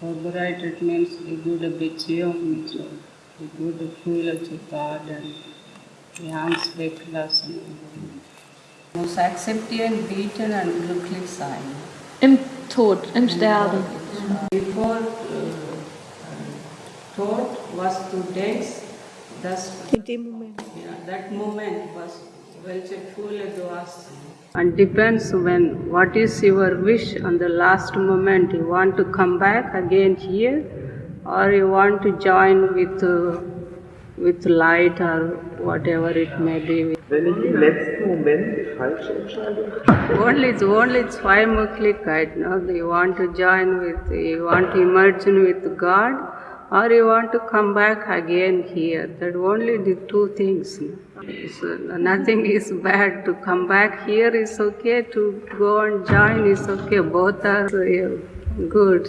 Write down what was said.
Favorite it means the good vision, the good feel of God and the ansprechung. Muss akzeptieren, bieten und glücklich sein. Im Tod, im Sterben. Before uh, thought was to days, das In dem Moment. Yeah, that moment was welche Gefühle du hast. And depends when what is your wish on the last moment. You want to come back again here, or you want to join with uh, with light or whatever it may be. Wenn ich im letzten Moment die falsche Entscheidung getroffen Only only Zweimukhlichkeit. No, you want to join with, you want to merge with God, or you want to come back again here. That only the two things. So nothing is bad. To come back here is okay. To go and join is okay. Both are uh, good.